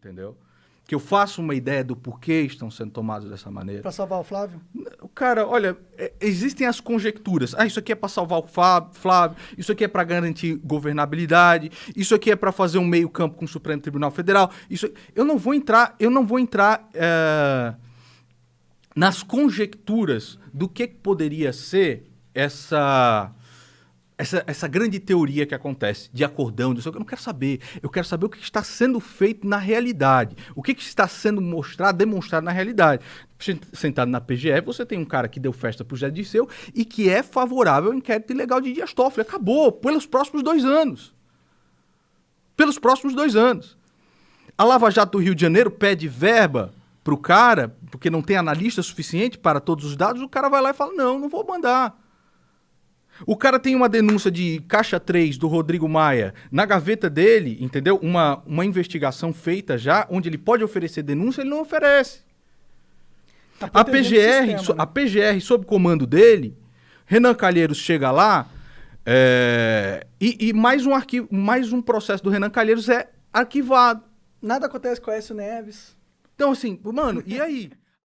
entendeu? Que eu faço uma ideia do porquê estão sendo tomados dessa maneira. Para salvar o Flávio? Cara, olha, é, existem as conjecturas. Ah, isso aqui é para salvar o Flávio, isso aqui é para garantir governabilidade, isso aqui é para fazer um meio-campo com o Supremo Tribunal Federal. Isso, eu não vou entrar, eu não vou entrar é, nas conjecturas do que poderia ser essa essa, essa grande teoria que acontece de acordão, disso, eu não quero saber. Eu quero saber o que está sendo feito na realidade. O que, que está sendo mostrado, demonstrado na realidade. Sentado na PGF, você tem um cara que deu festa para o José Disseu e que é favorável ao inquérito ilegal de Dias Toffoli. Acabou, pelos próximos dois anos. Pelos próximos dois anos. A Lava Jato do Rio de Janeiro pede verba para o cara, porque não tem analista suficiente para todos os dados, o cara vai lá e fala, não, não vou mandar. O cara tem uma denúncia de caixa 3 do Rodrigo Maia na gaveta dele, entendeu? Uma, uma investigação feita já, onde ele pode oferecer denúncia, ele não oferece. Tá a PGR, sistema, so, né? a PGR, sob comando dele, Renan Calheiros chega lá é, e, e, mais um arquivo, mais um processo do Renan Calheiros é arquivado. Nada acontece com o Aécio Neves. Então, assim, mano, e aí?